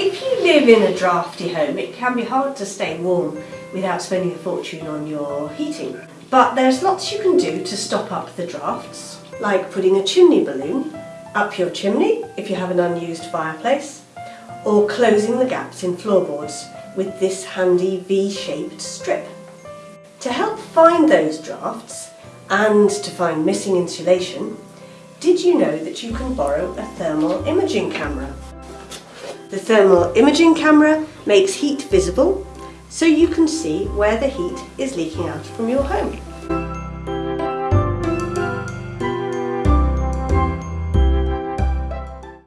If you live in a drafty home, it can be hard to stay warm without spending a fortune on your heating. But there's lots you can do to stop up the drafts, like putting a chimney balloon up your chimney if you have an unused fireplace, or closing the gaps in floorboards with this handy V-shaped strip. To help find those drafts and to find missing insulation, did you know that you can borrow a thermal imaging camera? The thermal imaging camera makes heat visible so you can see where the heat is leaking out from your home.